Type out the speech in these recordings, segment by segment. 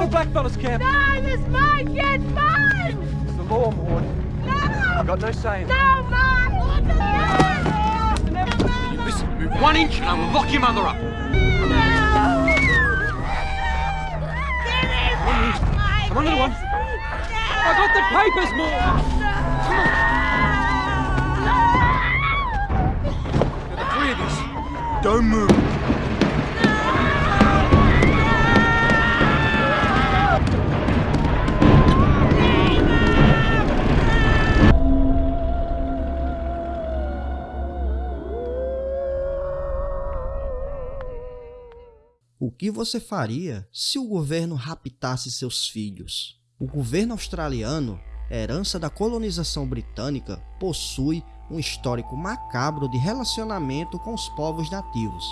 to blackfellas camp. No, this mine, get mine! It's the law, Maud. No! I've got no say in it. No, mine! No! Listen, move one inch and I will lock your mother up. No! Get him! Come on, little one. I got the papers, Maud. Now, the three of you. Don't move. O que você faria se o governo raptasse seus filhos? O governo australiano, herança da colonização britânica, possui um histórico macabro de relacionamento com os povos nativos,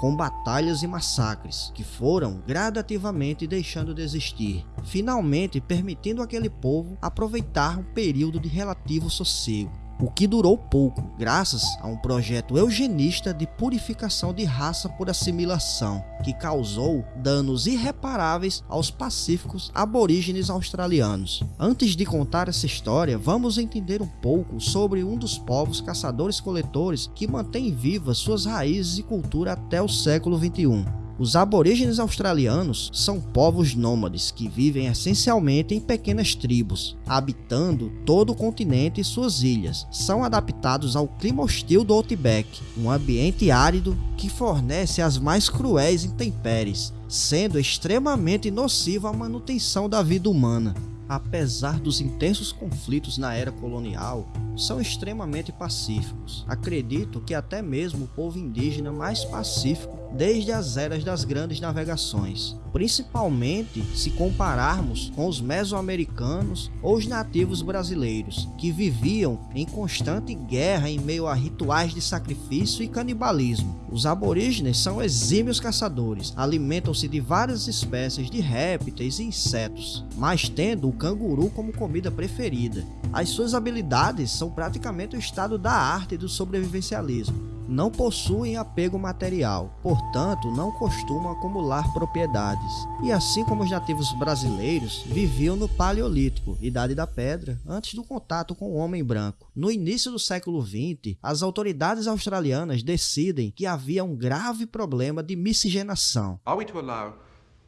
com batalhas e massacres que foram gradativamente deixando de existir, finalmente permitindo aquele povo aproveitar um período de relativo sossego o que durou pouco, graças a um projeto eugenista de purificação de raça por assimilação, que causou danos irreparáveis aos pacíficos aborígenes australianos. Antes de contar essa história, vamos entender um pouco sobre um dos povos caçadores-coletores que mantém vivas suas raízes e cultura até o século XXI. Os aborígenes australianos são povos nômades que vivem essencialmente em pequenas tribos, habitando todo o continente e suas ilhas. São adaptados ao clima hostil do Outback, um ambiente árido que fornece as mais cruéis intempéries, sendo extremamente nocivo à manutenção da vida humana apesar dos intensos conflitos na era colonial, são extremamente pacíficos. Acredito que até mesmo o povo indígena mais pacífico desde as eras das grandes navegações, principalmente se compararmos com os mesoamericanos ou os nativos brasileiros, que viviam em constante guerra em meio a rituais de sacrifício e canibalismo. Os aborígenes são exímios caçadores, alimentam-se de várias espécies de répteis e insetos, mas tendo o canguru como comida preferida. As suas habilidades são praticamente o estado da arte do sobrevivencialismo não possuem apego material, portanto não costumam acumular propriedades. E assim como os nativos brasileiros, viviam no Paleolítico, Idade da Pedra, antes do contato com o homem branco. No início do século XX, as autoridades australianas decidem que havia um grave problema de miscigenação. Are we to allow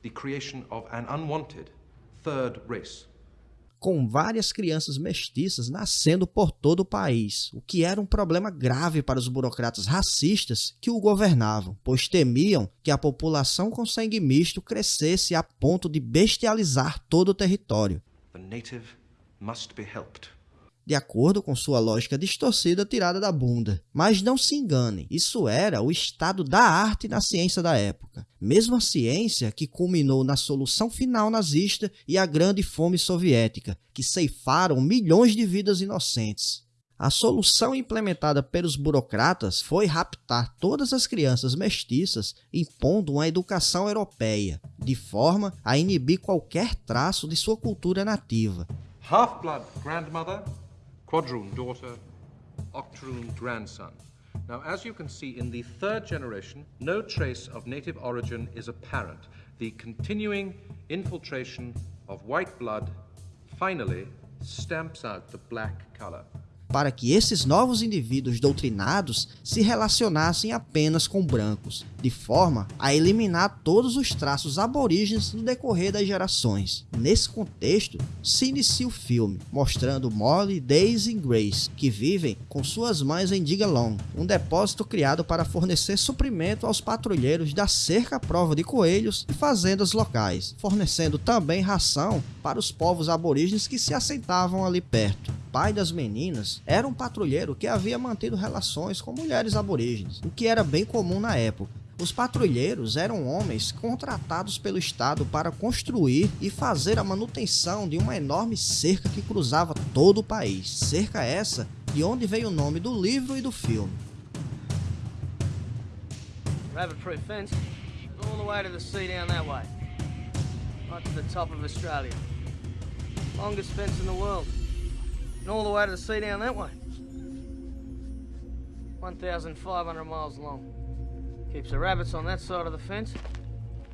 the creation of an unwanted third race? Com várias crianças mestiças nascendo por todo o país, o que era um problema grave para os burocratas racistas que o governavam, pois temiam que a população com sangue misto crescesse a ponto de bestializar todo o território. The must be helped. De acordo com sua lógica distorcida tirada da bunda. Mas não se enganem, isso era o estado da arte na ciência da época. Mesma ciência que culminou na solução final nazista e a grande fome soviética, que ceifaram milhões de vidas inocentes. A solução implementada pelos burocratas foi raptar todas as crianças mestiças, impondo uma educação europeia, de forma a inibir qualquer traço de sua cultura nativa. Half-blood grandmother, quadroon daughter, octoroon grandson. Now, as you can see in the third generation, no trace of native origin is apparent. The continuing infiltration of white blood finally stamps out the black color. Para que esses novos indivíduos doutrinados se relacionassem apenas com brancos, de forma a eliminar todos os traços aborígenes no decorrer das gerações. Nesse contexto, se inicia o filme, mostrando Molly, Daisy e Grace, que vivem com suas mães em Digalong, um depósito criado para fornecer suprimento aos patrulheiros da cerca à prova de coelhos e fazendas locais, fornecendo também ração para os povos aborígenes que se assentavam ali perto pai das meninas era um patrulheiro que havia mantido relações com mulheres aborígenes, o que era bem comum na época. Os patrulheiros eram homens contratados pelo Estado para construir e fazer a manutenção de uma enorme cerca que cruzava todo o país. Cerca essa de onde veio o nome do livro e do filme. Rabbit-proof. Longest fence in the world. All the way to the sea down that way. 1,500 miles long. Keeps the rabbits on that side of the fence.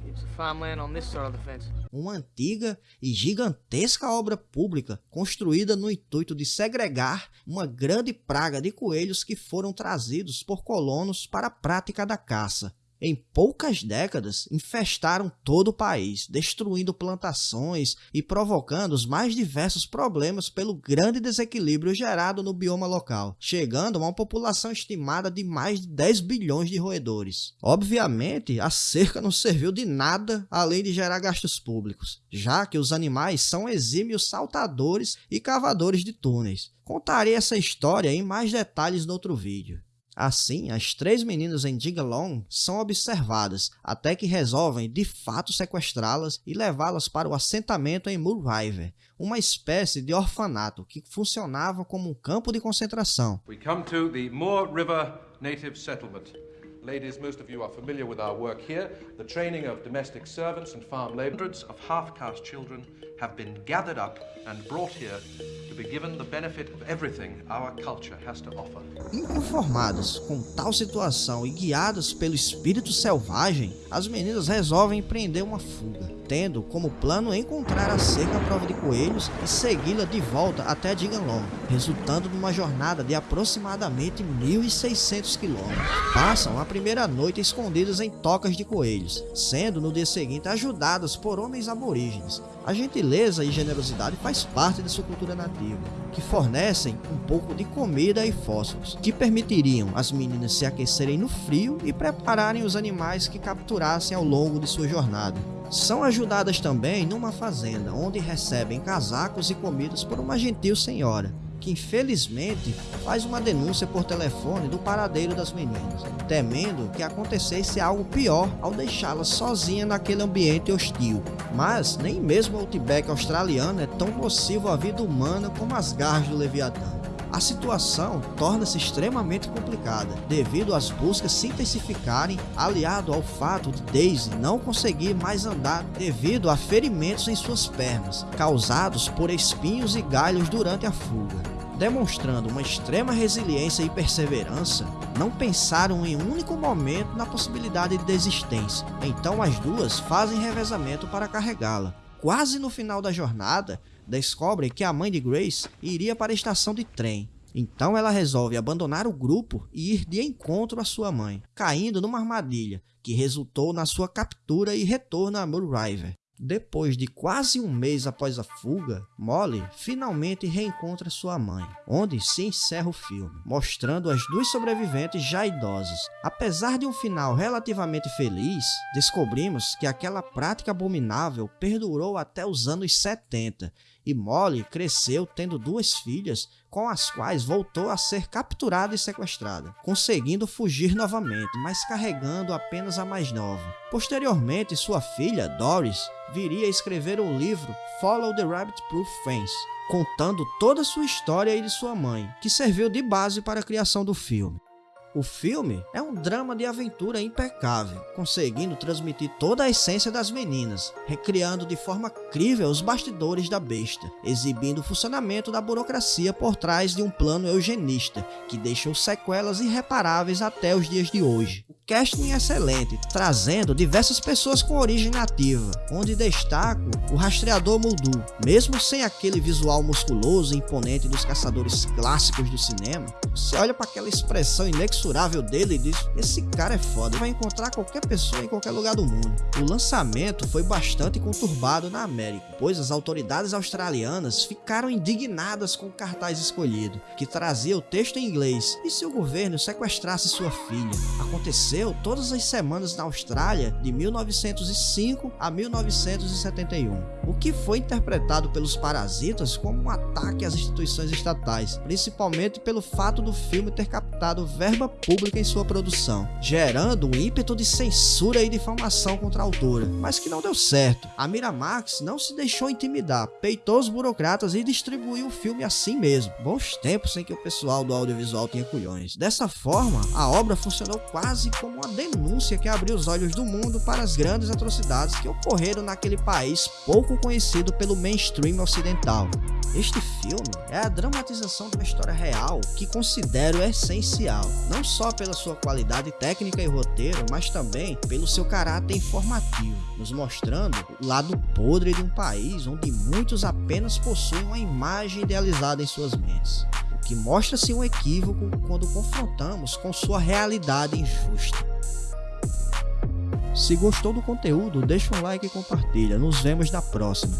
It's the farmland on this side of the fence. uma antiga e gigantesca obra pública construída no intuito de segregar uma grande praga de coelhos que foram trazidos por colonos para a prática da caça. Em poucas décadas, infestaram todo o país, destruindo plantações e provocando os mais diversos problemas pelo grande desequilíbrio gerado no bioma local, chegando a uma população estimada de mais de 10 bilhões de roedores. Obviamente, a cerca não serviu de nada além de gerar gastos públicos, já que os animais são exímios saltadores e cavadores de túneis. Contarei essa história em mais detalhes no outro vídeo. Assim, as três meninas em Digalong são observadas, até que resolvem de fato sequestrá-las e levá-las para o assentamento em River, uma espécie de orfanato que funcionava como um campo de concentração. We come to the Moore River Native Settlement. Ladies, most of you are familiar with our work here. The training of domestic servants and farm laborers. Of half-caste children have been gathered up and brought here to be given the benefit of everything our culture has to offer. Inconformadas com tal situação e guiadas pelo espírito selvagem, as meninas resolvem empreender uma fuga, tendo como plano encontrar a cerca à prova de coelhos e segui-la de volta até Diganlong, resultando numa jornada de aproximadamente 1.600 quilômetros. Passam a primeira noite escondidas em tocas de coelhos, sendo no dia seguinte ajudadas por homens aborígenes. A gentileza e generosidade faz parte de sua cultura nativa, que fornecem um pouco de comida e fósforos, que permitiriam as meninas se aquecerem no frio e prepararem os animais que capturassem ao longo de sua jornada. São ajudadas também numa fazenda, onde recebem casacos e comidas por uma gentil senhora, que infelizmente faz uma denúncia por telefone do paradeiro das meninas, temendo que acontecesse algo pior ao deixá-las sozinha naquele ambiente hostil. Mas nem mesmo o outback australiano é tão nocivo à vida humana como as garras do Leviatã. A situação torna-se extremamente complicada, devido às buscas se intensificarem, aliado ao fato de Daisy não conseguir mais andar devido a ferimentos em suas pernas, causados por espinhos e galhos durante a fuga. Demonstrando uma extrema resiliência e perseverança, não pensaram em um único momento na possibilidade de desistência, então as duas fazem revezamento para carregá-la. Quase no final da jornada, descobrem que a mãe de Grace iria para a estação de trem. Então ela resolve abandonar o grupo e ir de encontro à sua mãe, caindo numa armadilha que resultou na sua captura e retorno a Moore River. Depois de quase um mês após a fuga, Molly finalmente reencontra sua mãe, onde se encerra o filme, mostrando as duas sobreviventes já idosas. Apesar de um final relativamente feliz, descobrimos que aquela prática abominável perdurou até os anos 70 e Molly cresceu tendo duas filhas, com as quais voltou a ser capturada e sequestrada, conseguindo fugir novamente, mas carregando apenas a mais nova. Posteriormente, sua filha, Doris, viria a escrever o livro Follow the Rabbit Proof Fence, contando toda a sua história e de sua mãe, que serviu de base para a criação do filme. O filme é um drama de aventura impecável, conseguindo transmitir toda a essência das meninas, recriando de forma crível os bastidores da besta, exibindo o funcionamento da burocracia por trás de um plano eugenista que deixou sequelas irreparáveis até os dias de hoje. Casting é excelente, trazendo diversas pessoas com origem nativa, onde destaco o rastreador Muldu. Mesmo sem aquele visual musculoso e imponente dos caçadores clássicos do cinema, você olha para aquela expressão inexorável dele e diz: esse cara é foda, vai encontrar qualquer pessoa em qualquer lugar do mundo. O lançamento foi bastante conturbado na América, pois as autoridades australianas ficaram indignadas com o cartaz escolhido, que trazia o texto em inglês, e se o governo sequestrasse sua filha. Aconteceu todas as semanas na Austrália de 1905 a 1971, o que foi interpretado pelos parasitas como um ataque às instituições estatais, principalmente pelo fato do filme ter captado verba pública em sua produção, gerando um ímpeto de censura e difamação contra a autora, mas que não deu certo. A Miramax não se deixou intimidar, peitou os burocratas e distribuiu o filme assim mesmo. Bons tempos em que o pessoal do audiovisual tinha culhões. Dessa forma, a obra funcionou quase como como uma denúncia que abriu os olhos do mundo para as grandes atrocidades que ocorreram naquele país pouco conhecido pelo mainstream ocidental. Este filme é a dramatização de uma história real que considero essencial, não só pela sua qualidade técnica e roteiro, mas também pelo seu caráter informativo, nos mostrando o lado podre de um país onde muitos apenas possuem uma imagem idealizada em suas mentes, que mostra-se um equívoco quando confrontamos com sua realidade injusta. Se gostou do conteúdo, deixa um like e compartilha. Nos vemos na próxima.